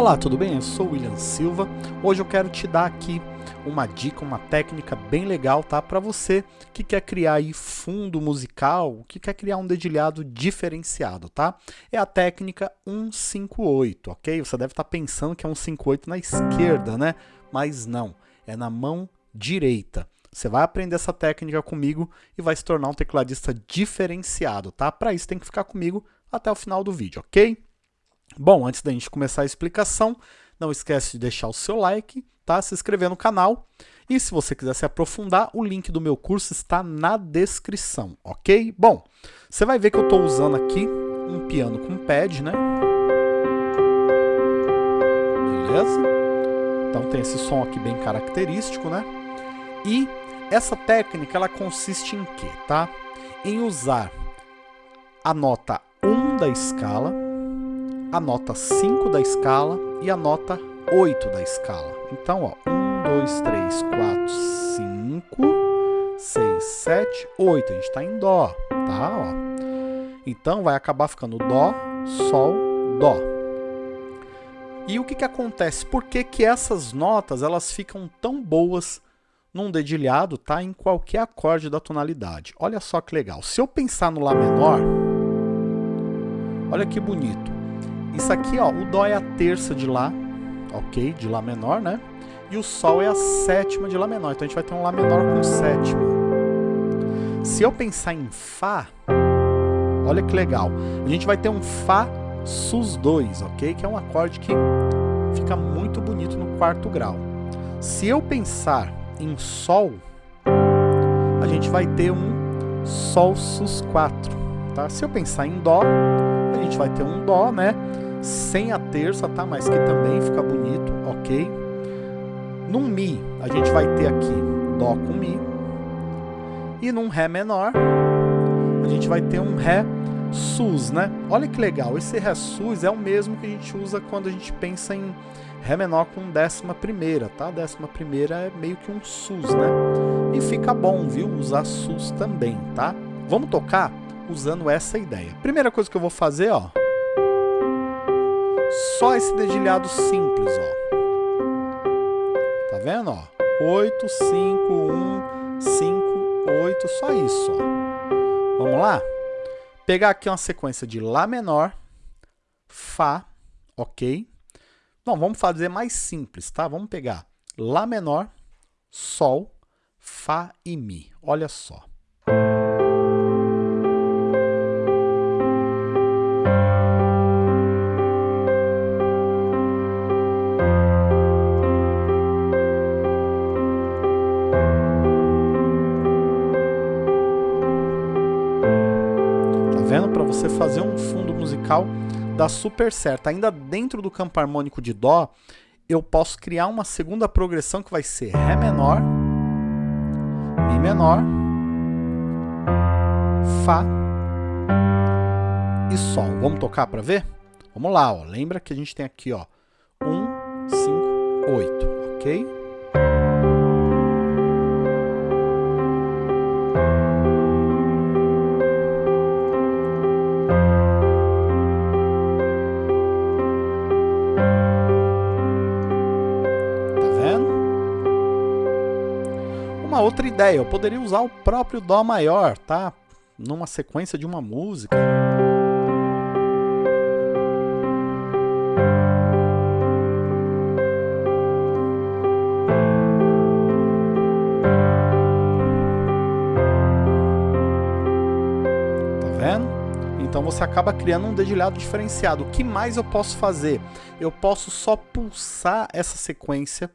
Olá, tudo bem? Eu sou o William Silva. Hoje eu quero te dar aqui uma dica, uma técnica bem legal, tá? Para você que quer criar aí fundo musical, que quer criar um dedilhado diferenciado, tá? É a técnica 158, ok? Você deve estar tá pensando que é 158 na esquerda, né? Mas não, é na mão direita. Você vai aprender essa técnica comigo e vai se tornar um tecladista diferenciado, tá? Para isso tem que ficar comigo até o final do vídeo, ok? Bom, antes da gente começar a explicação, não esquece de deixar o seu like, tá? se inscrever no canal. E se você quiser se aprofundar, o link do meu curso está na descrição, ok? Bom, você vai ver que eu estou usando aqui um piano com pad, né? Beleza? Então tem esse som aqui bem característico, né? E essa técnica, ela consiste em quê, tá? Em usar a nota 1 da escala, a nota 5 da escala e a nota 8 da escala. Então, ó, 1, 2, 3, 4, 5, 6, 7, 8. A gente está em Dó, tá? Ó. Então, vai acabar ficando Dó, Sol, Dó. E o que, que acontece? Por que, que essas notas elas ficam tão boas num dedilhado, tá? Em qualquer acorde da tonalidade. Olha só que legal. Se eu pensar no Lá menor, olha que bonito. Isso aqui, ó, o Dó é a terça de Lá, ok? De Lá menor, né? E o Sol é a sétima de Lá menor. Então a gente vai ter um Lá menor com sétima. Se eu pensar em Fá, olha que legal. A gente vai ter um Fá sus 2, ok? Que é um acorde que fica muito bonito no quarto grau. Se eu pensar em Sol, a gente vai ter um Sol sus 4, tá? Se eu pensar em Dó, gente vai ter um Dó, né? Sem a terça, tá? Mas que também fica bonito, ok? Num Mi, a gente vai ter aqui Dó com Mi. E num Ré menor, a gente vai ter um Ré sus, né? Olha que legal, esse Ré sus é o mesmo que a gente usa quando a gente pensa em Ré menor com décima primeira, tá? Décima primeira é meio que um sus, né? E fica bom, viu? Usar sus também, tá? Vamos tocar? Usando essa ideia. Primeira coisa que eu vou fazer, ó, só esse dedilhado simples, ó. Tá vendo, ó? 8, 5, 1, 5, 8, só isso, ó. Vamos lá? Pegar aqui uma sequência de Lá menor, Fá, ok? Não, vamos fazer mais simples, tá? Vamos pegar Lá menor, Sol, Fá e Mi. Olha só. Vendo? Para você fazer um fundo musical dá super certo. Ainda dentro do campo harmônico de Dó, eu posso criar uma segunda progressão que vai ser Ré menor, Mi menor, Fá e Sol. Vamos tocar para ver? Vamos lá, ó. lembra que a gente tem aqui ó, 1, 5, 8, ok? Uma outra ideia, eu poderia usar o próprio Dó maior, tá? Numa sequência de uma música. Tá vendo? Então você acaba criando um dedilhado diferenciado. O que mais eu posso fazer? Eu posso só pulsar essa sequência,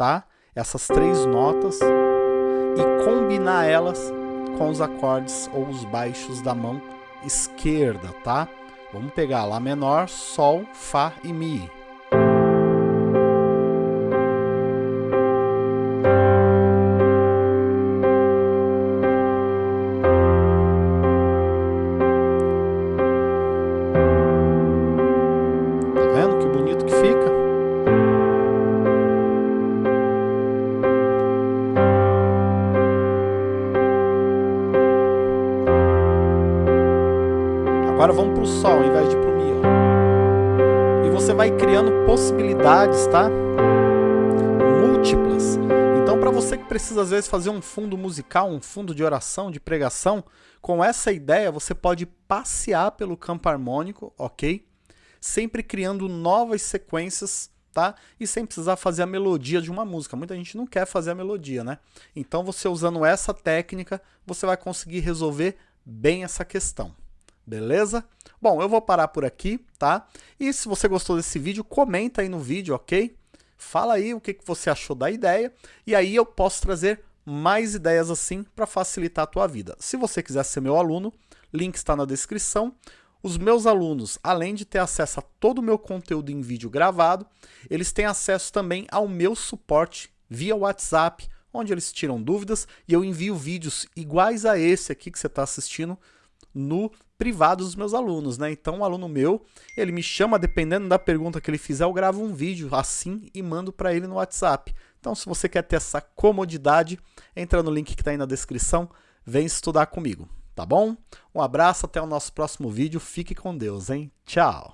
tá? Essas três notas e combinar elas com os acordes ou os baixos da mão esquerda, tá? Vamos pegar Lá menor, Sol, Fá e Mi. Agora vamos para o Sol, ao invés de para o Mi. Ó. E você vai criando possibilidades, tá? Múltiplas. Então, para você que precisa às vezes fazer um fundo musical, um fundo de oração, de pregação, com essa ideia você pode passear pelo campo harmônico, ok? Sempre criando novas sequências, tá? E sem precisar fazer a melodia de uma música. Muita gente não quer fazer a melodia, né? Então, você usando essa técnica, você vai conseguir resolver bem essa questão. Beleza? Bom, eu vou parar por aqui, tá? E se você gostou desse vídeo, comenta aí no vídeo, ok? Fala aí o que, que você achou da ideia e aí eu posso trazer mais ideias assim para facilitar a tua vida. Se você quiser ser meu aluno, link está na descrição. Os meus alunos, além de ter acesso a todo o meu conteúdo em vídeo gravado, eles têm acesso também ao meu suporte via WhatsApp, onde eles tiram dúvidas e eu envio vídeos iguais a esse aqui que você está assistindo no privado dos meus alunos, né? Então, um aluno meu, ele me chama, dependendo da pergunta que ele fizer, eu gravo um vídeo assim e mando para ele no WhatsApp. Então, se você quer ter essa comodidade, entra no link que está aí na descrição, vem estudar comigo, tá bom? Um abraço, até o nosso próximo vídeo, fique com Deus, hein? Tchau!